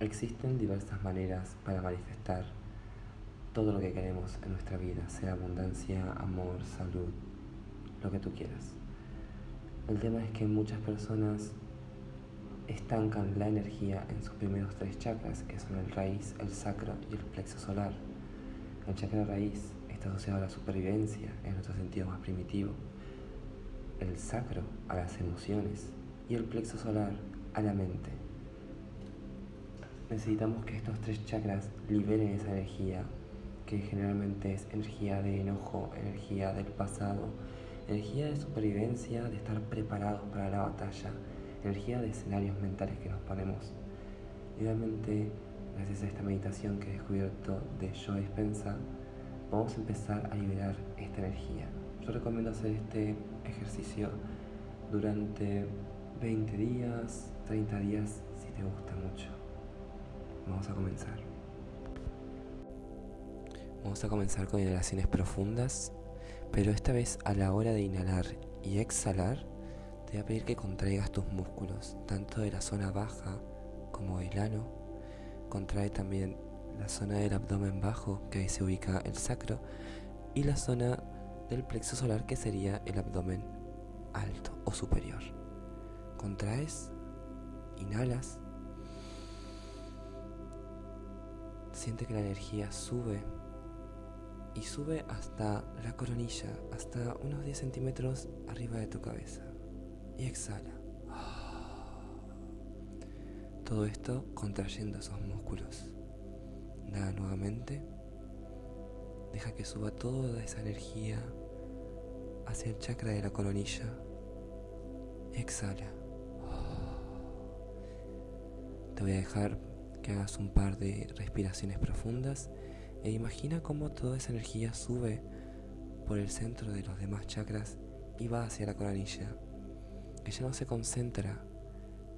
Existen diversas maneras para manifestar todo lo que queremos en nuestra vida, sea abundancia, amor, salud, lo que tú quieras. El tema es que muchas personas estancan la energía en sus primeros tres chakras, que son el raíz, el sacro y el plexo solar. El chakra raíz está asociado a la supervivencia, en nuestro sentido más primitivo. El sacro a las emociones y el plexo solar a la mente. Necesitamos que estos tres chakras liberen esa energía, que generalmente es energía de enojo, energía del pasado, energía de supervivencia, de estar preparados para la batalla, energía de escenarios mentales que nos ponemos. Idealmente, gracias a esta meditación que he descubierto de Joe Dispensa, vamos a empezar a liberar esta energía. Yo recomiendo hacer este ejercicio durante 20 días, 30 días, si te gusta mucho. Vamos a comenzar. Vamos a comenzar con inhalaciones profundas, pero esta vez a la hora de inhalar y exhalar, te voy a pedir que contraigas tus músculos, tanto de la zona baja como del ano. Contrae también la zona del abdomen bajo, que ahí se ubica el sacro, y la zona del plexo solar, que sería el abdomen alto o superior. Contraes, inhalas, siente que la energía sube y sube hasta la coronilla, hasta unos 10 centímetros arriba de tu cabeza. Y exhala. Todo esto contrayendo esos músculos. Nada nuevamente. Deja que suba toda esa energía hacia el chakra de la coronilla. Exhala. Te voy a dejar que hagas un par de respiraciones profundas e imagina cómo toda esa energía sube por el centro de los demás chakras y va hacia la coronilla, ya no se concentra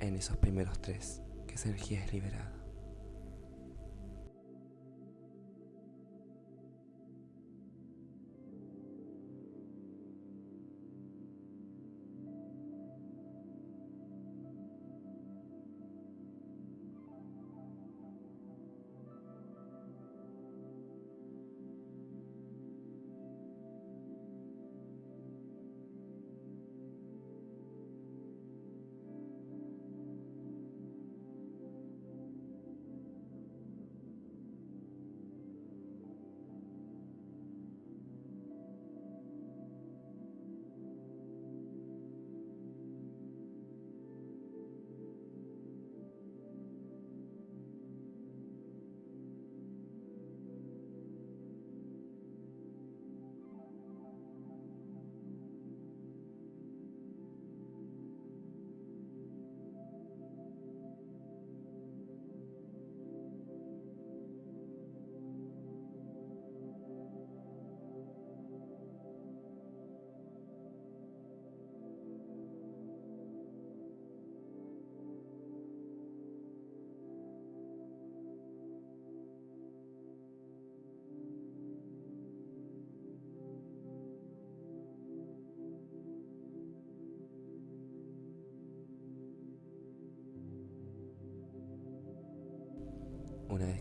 en esos primeros tres, que esa energía es liberada.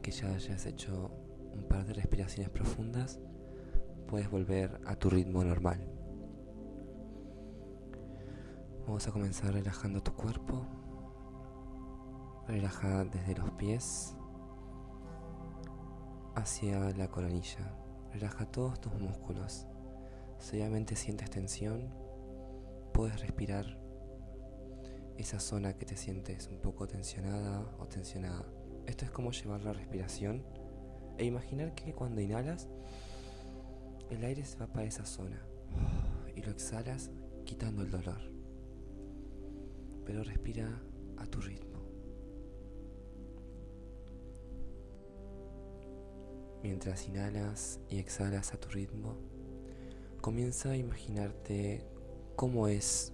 Que ya hayas hecho un par de respiraciones profundas, puedes volver a tu ritmo normal. Vamos a comenzar relajando tu cuerpo. Relaja desde los pies hacia la coronilla. Relaja todos tus músculos. Si obviamente sientes tensión, puedes respirar esa zona que te sientes un poco tensionada o tensionada. Esto es como llevar la respiración e imaginar que cuando inhalas, el aire se va para esa zona y lo exhalas quitando el dolor. Pero respira a tu ritmo. Mientras inhalas y exhalas a tu ritmo, comienza a imaginarte cómo es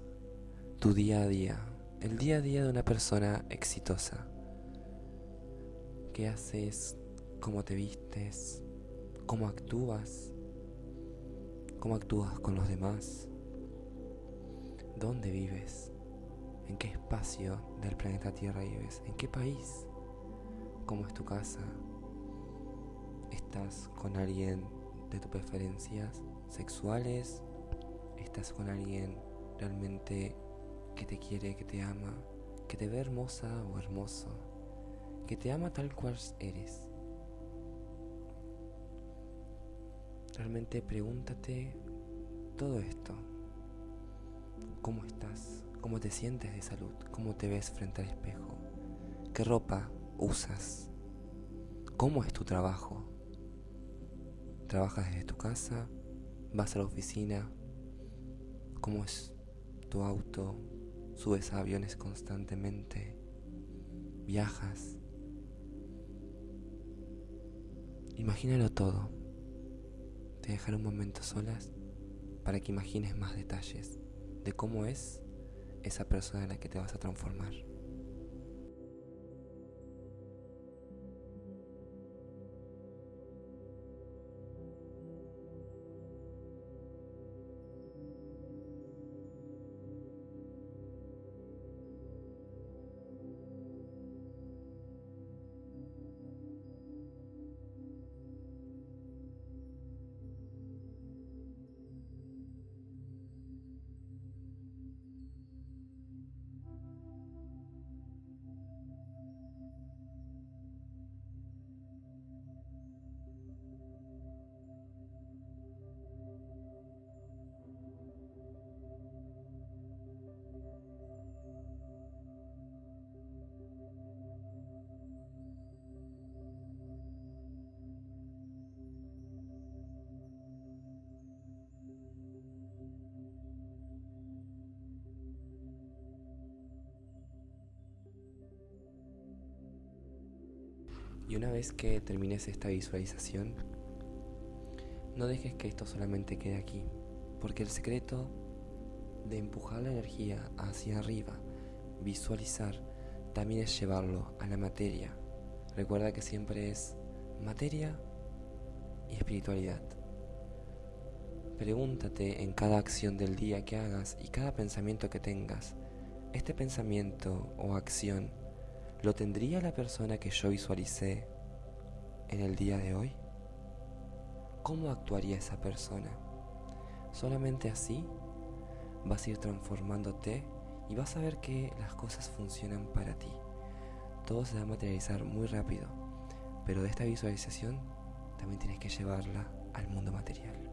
tu día a día, el día a día de una persona exitosa qué haces, cómo te vistes, cómo actúas, cómo actúas con los demás, dónde vives, en qué espacio del planeta Tierra vives, en qué país, cómo es tu casa, estás con alguien de tus preferencias sexuales, estás con alguien realmente que te quiere, que te ama, que te ve hermosa o hermoso, que te ama tal cual eres. Realmente pregúntate todo esto. ¿Cómo estás? ¿Cómo te sientes de salud? ¿Cómo te ves frente al espejo? ¿Qué ropa usas? ¿Cómo es tu trabajo? ¿Trabajas desde tu casa? ¿Vas a la oficina? ¿Cómo es tu auto? ¿Subes a aviones constantemente? ¿Viajas? Imagínalo todo. Te dejaré un momento solas para que imagines más detalles de cómo es esa persona en la que te vas a transformar. Y una vez que termines esta visualización, no dejes que esto solamente quede aquí, porque el secreto de empujar la energía hacia arriba, visualizar, también es llevarlo a la materia. Recuerda que siempre es materia y espiritualidad. Pregúntate en cada acción del día que hagas y cada pensamiento que tengas, ¿este pensamiento o acción ¿Lo tendría la persona que yo visualicé en el día de hoy? ¿Cómo actuaría esa persona? Solamente así vas a ir transformándote y vas a ver que las cosas funcionan para ti. Todo se va a materializar muy rápido, pero de esta visualización también tienes que llevarla al mundo material.